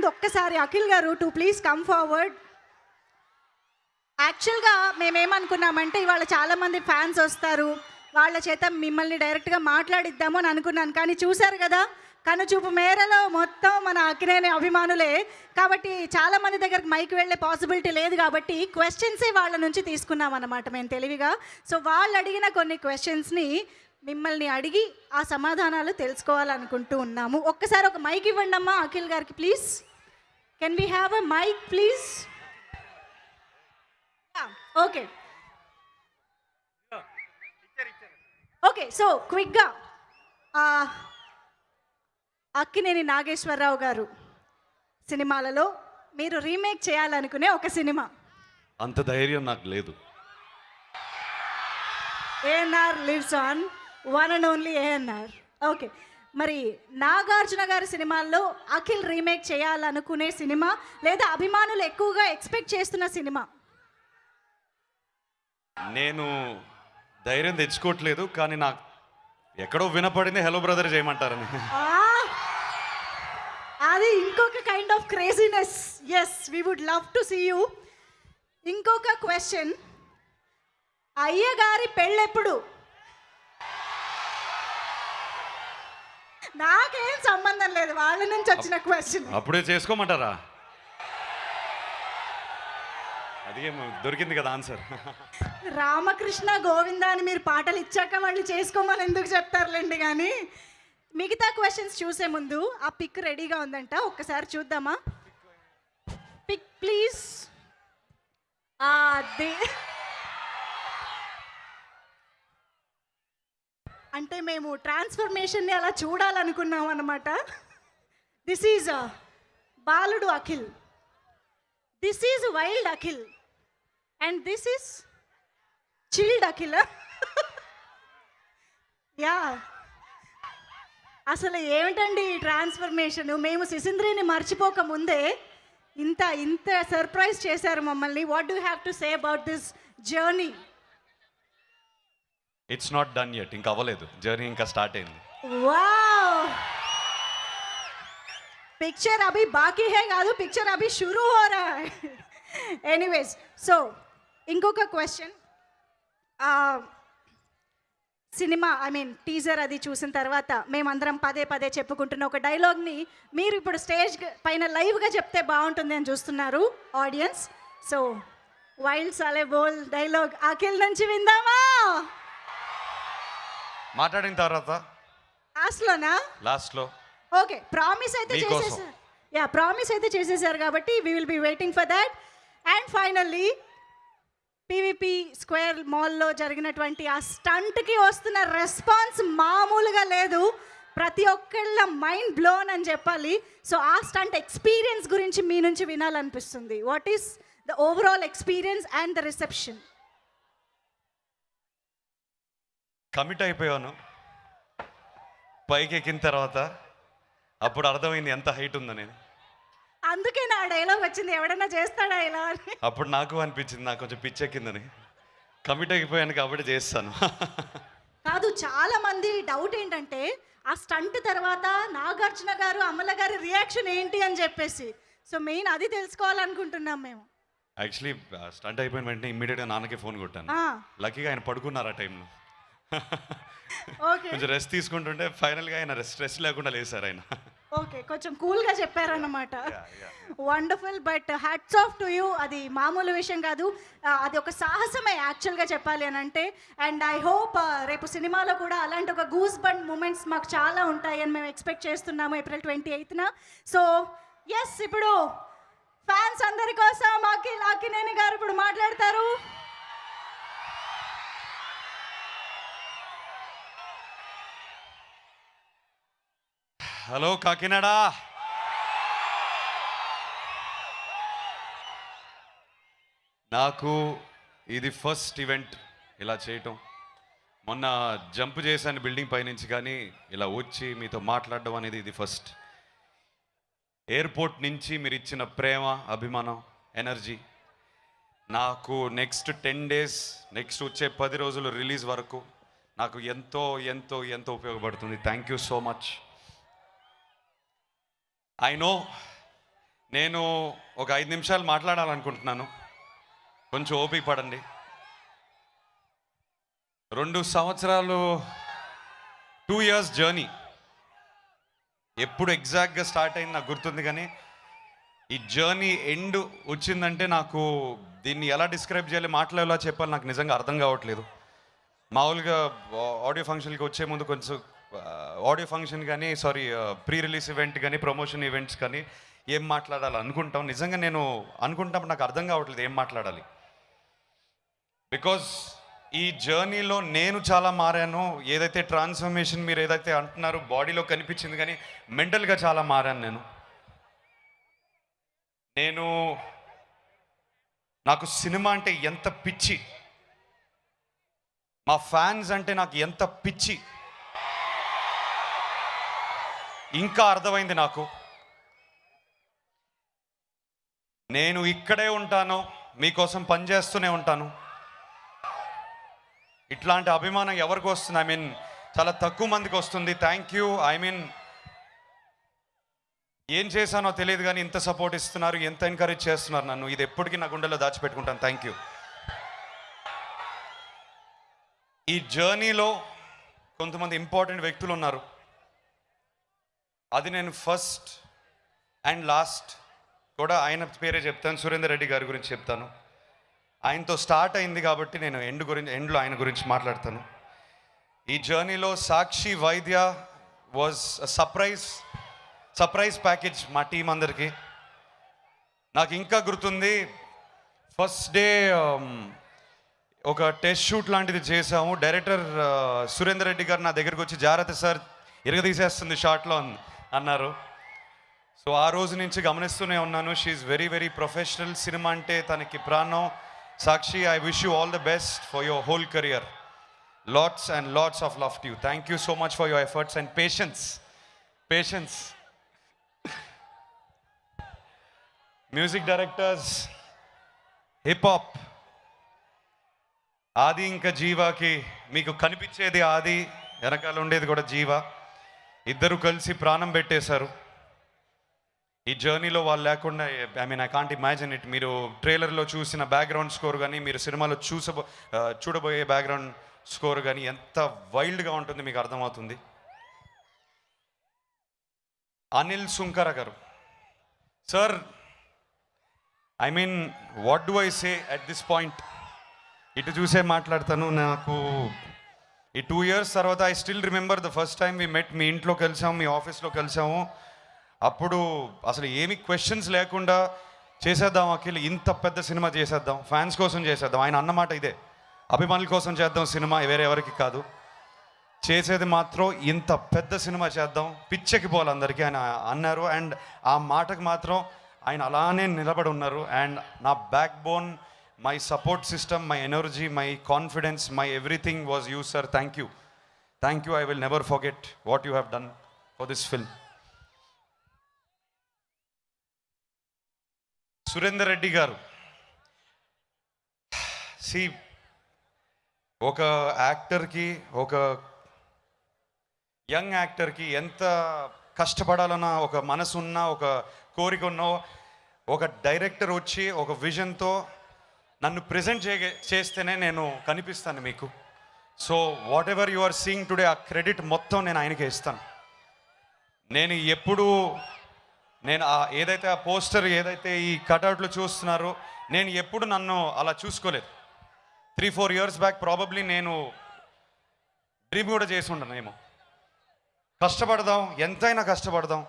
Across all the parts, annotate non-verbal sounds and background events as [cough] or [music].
ముందు ఒక్కసారి అఖిల్ గారు టు ప్లీజ్ కమ్ ఫార్వర్డ్ యాక్చువల్గా మేమేమనుకున్నామంటే ఇవాళ చాలామంది ఫ్యాన్స్ వస్తారు. వాళ్ళ చేత మిమ్మల్ని డైరెక్ట్గా మాట్లాడిద్దాము అని అనుకున్నాను. కానీ చూశారు కదా కనుచూపు మేరలో మొత్తం మన అక్కినేని అభిమానులే. కాబట్టి చాలా మంది దగ్గరకు మైక్ వెళ్ళే పాసిబిలిటీ లేదు కాబట్టి క్వశ్చన్సే వాళ్ళ నుంచి తీసుకున్నాం అనమాట మేము తెలివిగా. సో వాళ్ళు అడిగిన కొన్ని క్వశ్చన్స్ని మిమ్మల్ని అడిగి ఆ సమాధానాలు తెలుసుకోవాలనుకుంటూ ఉన్నాము. ఒక్కసారి ఒక మైక్ ఇవ్వండి అమ్మా అఖిల్ గారికి please can we have a mic please okay okay so క్విక్గా అక్కినేని నాగేశ్వరరావు గారు సినిమాలలో మీరు రీమేక్ చేయాలనుకునే ఒక సినిమా. అంత ధైర్యం నాకు లేదు. ANR lives on one and only ANR okay మరి నాగార్జున గారి సినిమాల్లో అఖిల్ రీమేక్ చేయాలనుకునే సినిమా లేదా అభిమానులు ఎక్కువగా ఎక్స్పెక్ట్ చేస్తున్న సినిమా? నేను ధైర్యం తెచ్చుకోవట్లేదు కానీ నాకు ఎక్కడో వినపడింది హలో బ్రదర్ చేయమంటారని! అది ఇంకొక kind of craziness yes we would love to see you ఇంకొక క్వశ్చన్ అయ్యగారి పెళ్ళెప్పుడు? నాకేం సంబంధం లేదు వాళ్ళ నుంచి వచ్చిన క్వశ్చన్ అప్పుడే చేసుకోమంటారా? దొరికింది కదా ఆన్సర్ రామకృష్ణ గోవింద అని మీరు పాటలు ఇచ్చాక వాళ్ళు చేసుకోమని ఎందుకు చెప్తారులేండి కానీ మిగతా క్వశ్చన్స్ చూసే ముందు ఆ పిక్ రెడీగా ఉందంట ఒక్కసారి చూద్దామా? పిక్ ప్లీజ్ అదే అంటే మేము ట్రాన్స్ఫర్మేషన్ని అలా చూడాలనుకున్నాం అనమాట దిస్ ఈజ్ బాలుడు Akhil. This is wild Akhil. And this is chilled Akhil. Yeah అసలు ఏమిటండి ఈ ట్రాన్స్ఫర్మేషన్? మేము సిసింద్రిని మర్చిపోక ముందే ఇంత ఇంత సర్ప్రైజ్ చేశారు మమ్మల్ని. What do have to say about this journey it's not done yet ఇంకా అవ్వలేదు. జర్నీ ఇంకా స్టార్ట్ అయింది. వావ్ పిక్చర్ అభి బాకీ హే కాదు పిక్చర్ అభి షురూ హో రా ఎనీవేస్ సో ఇంకొక question cinema I mean teaser అది చూసిన తర్వాత మేమందరం పదే పదే చెప్పుకుంటున్న ఒక డైలాగ్ని మీరు ఇప్పుడు స్టేజ్ పైన లైవ్గా చెప్తే బాగుంటుంది అని చూస్తున్నారు ఆడియన్స్ సో వైల్డ్ సాలే బోల్ డైలాగ్ అఖిల్ నుంచి విందామా? మాట్లాడిన తర్వాత లాస్ట్లోనా? లాస్ట్లో. ఓకే ప్రామిస్ అయితే. చేసేసారు యా ప్రామిస్ అయితే చేసేసారు కాబట్టి we will be waiting for that and finally PVP square మాల్లో జరిగినటువంటి ఆ స్టంట్కి వస్తున్న రెస్పాన్స్ మామూలుగా లేదు. ప్రతి ఒక్కళ్ళ మైండ్ బ్లోన్ అని చెప్పాలి. సో ఆ స్టంట్ ఎక్స్పీరియన్స్ గురించి మీ నుంచి వినాలనిపిస్తుంది. What is the overall experience and the reception commit అయిపోయాను. పైకి ఎక్కిన తర్వాత అప్పుడు అర్థమైంది ఎంత హైట్ ఉందని అందుకే నా డైలాగ్ వచ్చింది ఎవడన్నా చేస్తాడా ఇలా అని. అప్పుడు నాకు అనిపించింది నాకు కొంచెం పిచ్చెక్కిందని కమిట్ అయిపోయాను కాబట్టి చేస్తాను. కాదు చాలా మంది డౌట్ ఏంటంటే ఆ స్టంట్ తర్వాత నాగార్జున గారు అమల గారి రియాక్షన్ ఏంటి అని చెప్పేసి. సో మెయిన్ అది తెలుసుకోవాలనుకుంటున్నాం మేము. యాక్చువల్లీ స్టంట్ అయిపోయిన వెంటనే ఇమ్మీడియట్గా నాన్నకి ఫోన్ కొట్టాను. ఆ, లక్కీగా ఆయన పడుకున్నారు ఆ టైంలో. కొంచెం రెస్ట్ తీసుకుంటుంటే ఫైనల్గా ఆయన స్ట్రెస్ లేకుండా లేసారు ఆయన. ఓకే కొంచెం కూల్గా చెప్పారన్నమాట. Wonderful but hats off to you అది మామూలు విషయం కాదు. అది ఒక సాహసమే యాక్చువల్గా చెప్పాలి అని అంటే అండ్ ఐ హోప్ రేపు సినిమాలో కూడా అలాంటి ఒక గూస్ బండ్ మూమెంట్స్ మాకు చాలా ఉంటాయి అని మేము ఎక్స్పెక్ట్ చేస్తున్నాము ఏప్రిల్ ట్వంటీ ఎయిత్న సో ఎస్ ఇప్పుడు ఫ్యాన్స్ అందరి కోసం అఖిల్ అఖినేని గారు ఇప్పుడు మాట్లాడతారు. హలో కాకినాడ. నాకు ఇది ఫస్ట్ ఈవెంట్ ఇలా చేయటం. మొన్న జంప్ చేశాను బిల్డింగ్ పైనుంచి కానీ ఇలా వచ్చి మీతో మాట్లాడడం అనేది ఇది ఫస్ట్. ఎయిర్పోర్ట్ నుంచి మీరు ఇచ్చిన ప్రేమ అభిమానం ఎనర్జీ నాకు నెక్స్ట్ టెన్ డేస్ నెక్స్ట్ వచ్చే పది రోజులు రిలీజ్ వరకు నాకు ఎంతో ఎంతో ఎంతో ఉపయోగపడుతుంది. Thank you so much. I know నేను ఒక ఐదు నిమిషాలు మాట్లాడాలనుకుంటున్నాను. కొంచెం ఓపిక పడండి. రెండు సంవత్సరాలు టూ ఇయర్స్ జర్నీ ఎప్పుడు ఎగ్జాక్ట్గా స్టార్ట్ అయింది నాకు గుర్తుంది కానీ ఈ జర్నీ ఎండ్ వచ్చిందంటే నాకు దీన్ని ఎలా డిస్క్రైబ్ చేయాలి మాట్లాడేలా చెప్పాలి నాకు నిజంగా అర్థం కావట్లేదు. మామూలుగా ఆడియో ఫంక్షన్కి వచ్చే ముందు కొంచెం ఆడియో ఫంక్షన్ కానీ సారీ ప్రీ రిలీజ్ ఈవెంట్ కానీ ప్రమోషన్ ఈవెంట్స్ కానీ ఏం మాట్లాడాలి అనుకుంటాం. నిజంగా నేను అనుకుంటాం నాకు అర్థం కావట్లేదు ఏం మాట్లాడాలి. బికాజ్ ఈ జర్నీలో నేను చాలా మారాను. ఏదైతే ట్రాన్స్ఫర్మేషన్ మీరు ఏదైతే అంటున్నారో బాడీలో కనిపించింది కానీ మెంటల్గా చాలా మారాను నేను. నేను నాకు సినిమా అంటే ఎంత పిచ్చి. మా ఫ్యాన్స్ అంటే నాకు ఎంత పిచ్చి. ఇంకా అర్థమైంది నాకు. నేను ఇక్కడే ఉంటాను మీకోసం పనిచేస్తూనే ఉంటాను. ఇట్లాంటి అభిమానం ఎవరికి వస్తుంది? ఐ మీన్ చాలా తక్కువ మందికి వస్తుంది. థ్యాంక్ యూ ఐ మీన్ ఏం చేశానో తెలియదు కానీ ఇంత సపోర్ట్ ఇస్తున్నారు ఎంత ఎంకరేజ్ చేస్తున్నారు నన్ను. ఇది ఎప్పటికీ నా గుండెలో దాచిపెట్టుకుంటాను. థ్యాంక్ యూ ఈ జర్నీలో కొంతమంది ఇంపార్టెంట్ వ్యక్తులు ఉన్నారు. అది నేను ఫస్ట్ అండ్ లాస్ట్ కూడా ఆయన పేరే చెప్తాను సురేందర్ రెడ్డి గారి గురించి చెప్తాను. ఆయనతో స్టార్ట్ అయింది కాబట్టి నేను ఎండ్ గురించి ఎండ్లో ఆయన గురించి మాట్లాడతాను. ఈ జర్నీలో Sakshi Vaidya was surprise surprise package మా టీం అందరికీ. నాకు ఇంకా గుర్తుంది ఫస్ట్ డే um, ఒక టెస్ట్ షూట్ లాంటిది చేసాము డైరెక్టర్ uh, సురేందర్ రెడ్డి గారు నా దగ్గరికి వచ్చి జాగ్రత్త సార్ ఇరగదీసేస్తుంది షార్ట్లో అన్నారు. సో ఆ రోజు నుంచి గమనిస్తూనే ఉన్నాను. She's very very professional cinema అంటే తనకి ప్రాణం. Sakshi I wish you all the best for your whole career lots and lots of love you thank you so much for your efforts and patience patience music directors hip hop Aadhi ఇంకా జీవాకి మీకు కనిపించేది ఆది వెనకాల ఉండేది కూడా జీవ. ఇద్దరు కలిసి ప్రాణం పెట్టేశారు. ఈ జర్నీలో వాళ్ళు లేకుండా I mean I can't imagine it మీరు ట్రైలర్లో చూసిన బ్యాక్గ్రౌండ్ స్కోర్ కానీ మీరు సినిమాలో చూసబో చూడబోయే బ్యాక్గ్రౌండ్ స్కోర్ కానీ ఎంత వైల్డ్గా ఉంటుంది మీకు అర్థమవుతుంది. అనిల్ సుంకర గారు. Sir I mean what do I say at this point ఇటు చూసే మాట్లాడతాను నాకు ఈ టూ ఇయర్స్ తర్వాత I still remember the first time we met మీ ఇంట్లో కలిసాము మీ ఆఫీస్లో కలిసాము. అప్పుడు అసలు ఏమి క్వశ్చన్స్ లేకుండా చేసేద్దాం అఖిల్ ఇంత పెద్ద సినిమా చేసేద్దాం ఫ్యాన్స్ కోసం చేసేద్దాం. ఆయన అన్నమాట ఇదే అభిమానుల కోసం చేద్దాం సినిమా వేరే ఎవరికి కాదు. చేసేది మాత్రం ఇంత పెద్ద సినిమా చేద్దాం పిచ్చెకి పోవాలి అందరికీ ఆయన అన్నారు. అండ్ ఆ మాటకు మాత్రం ఆయన అలానే నిలబడి ఉన్నారు. అండ్ నా backbone my support system my energy my confidence my everything was you sir thank you thank you I will never forget what you have done for this film Surender Reddy గారు. సి ఒక యాక్టర్కి ఒక young యాక్టర్కి ఎంత కష్టపడాలన్నా ఒక మనసు ఒక కోరిక ఉన్నా ఒక డైరెక్టర్ వచ్చి ఒక విజన్తో నన్ను ప్రజెంట్ చే చేస్తేనే నేను కనిపిస్తాను మీకు. So whatever you are seeing today ఆ క్రెడిట్ మొత్తం నేను ఆయనకే ఇస్తాను. నేను ఎప్పుడు నేను ఆ ఏదైతే ఆ పోస్టర్ ఏదైతే ఈ కటౌట్లు చూస్తున్నారో నేను ఎప్పుడు నన్ను అలా చూసుకోలేదు. Three four years back probably నేను డ్రీమ్ కూడా చేసి ఉండనేమో కష్టపడదాం ఎంతైనా కష్టపడదాం.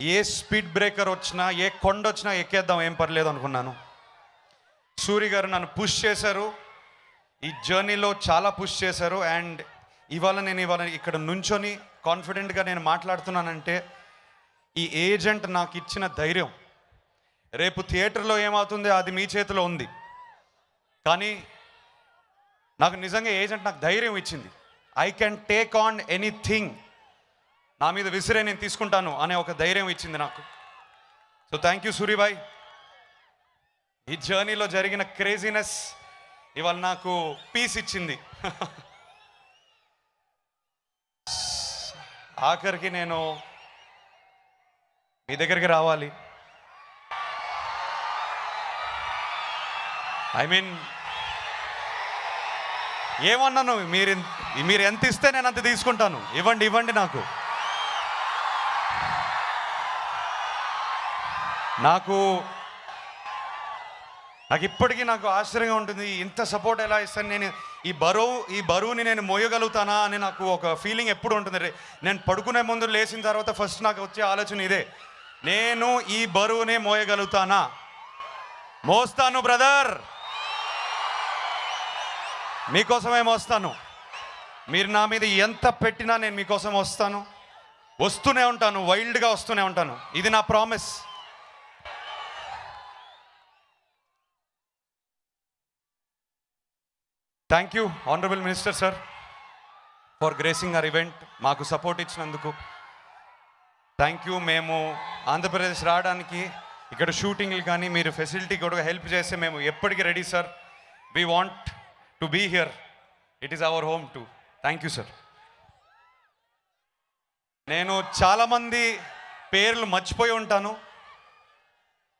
ఏ స్పీడ్ బ్రేకర్ వచ్చినా ఏ కొండ వచ్చినా ఎక్కేద్దాం ఏం పర్లేదు అనుకున్నాను. సూరి గారు నన్ను పుష్ చేశారు. ఈ జర్నీలో చాలా పుష్ చేశారు. అండ్ ఇవాళ నేను ఇవాళ ఇక్కడ నుంచొని కాన్ఫిడెంట్గా నేను మాట్లాడుతున్నానంటే ఈ ఏజెంట్ నాకు ఇచ్చిన ధైర్యం. రేపు థియేటర్లో ఏమవుతుందో అది మీ చేతిలో ఉంది. కానీ నాకు నిజంగా ఏజెంట్ నాకు ధైర్యం ఇచ్చింది. I can take on anything నా మీద విసిరే నేను తీసుకుంటాను అనే ఒక ధైర్యం ఇచ్చింది నాకు. సో థ్యాంక్ యూ సూరిబాయ్ ఈ జర్నీలో జరిగిన క్రేజీనెస్ ఇవాళ నాకు పీస్ ఇచ్చింది. ఆఖరికి నేను మీ దగ్గరికి రావాలి. ఐ మీన్ ఏమన్నాను మీరు మీరు ఎంత ఇస్తే నేను అంత తీసుకుంటాను. ఇవ్వండి ఇవ్వండి నాకు. నాకు నాకు ఇప్పటికీ నాకు ఆశ్చర్యంగా ఉంటుంది ఇంత సపోర్ట్ ఎలా ఇస్తాను నేను? ఈ బరువు ఈ బరువుని నేను మోయగలుగుతానా అని నాకు ఒక ఫీలింగ్ ఎప్పుడు ఉంటుంది రే- నేను పడుకునే ముందు లేచిన తర్వాత ఫస్ట్ నాకు వచ్చే ఆలోచన ఇదే. నేను ఈ బరువునే మోయగలుగుతానా? మోస్తాను బ్రదర్ మీకోసమే మోస్తాను. మీరు నా మీద ఎంత పెట్టినా నేను మీకోసం వస్తాను. వస్తూనే ఉంటాను వైల్డ్గా వస్తూనే ఉంటాను. ఇది నా promise thank you honourable minister sir for gracing our event మాకు సపోర్ట్ ఇచ్చినందుకు. థ్యాంక్ యూ మేము ఆంధ్రప్రదేశ్ రావడానికి ఇక్కడ షూటింగ్లు కానీ మీరు ఫెసిలిటీ కూడా హెల్ప్ చేస్తే మేము ఎప్పటికీ ready sir we want to be here it is our home too thank you sir నేను చాలామంది పేర్లు మర్చిపోయి ఉంటాను.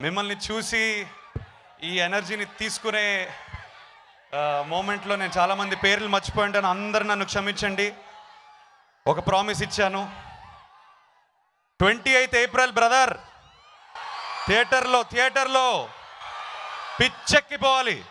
మిమ్మల్ని చూసి ఈ ఎనర్జీని తీసుకునే మూమెంట్లో నేను చాలామంది పేర్లు మర్చిపోయి ఉంటాను అందరు నన్ను క్షమించండి. ఒక ప్రామిస్ ఇచ్చాను. ట్వంటీ ఎయిత్ ఏప్రిల్ బ్రదర్ థియేటర్లో థియేటర్లో. పిచ్చెక్కిపోవాలి.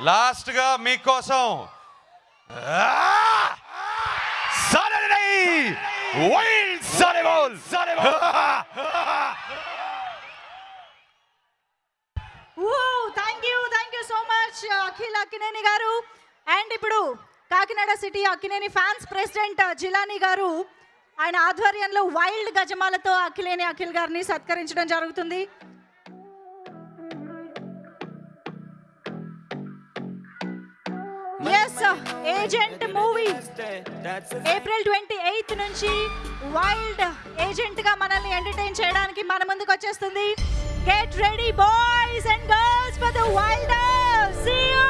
లాస్ట్గా మీకోసం. Sanibol! [laughs] [laughs] Thank you thank you so much Akhil Akkineni గారు. అండ్ ఇప్పుడు Kakinada city Akkineni fans president Jilani గారు ఆయన ఆధ్వర్యంలో వైల్డ్ గజమాలతో అఖిలేని అఖిల్ గారిని సత్కరించడం జరుగుతుంది. Agent movie April twenty eighth నుంచి వైల్డ్ ఏజెంట్గా మనల్ని ఎంటర్టైన్ చేయడానికి మన ముందుకు వచ్చేస్తుంది. Get ready boys and girls for the wild see you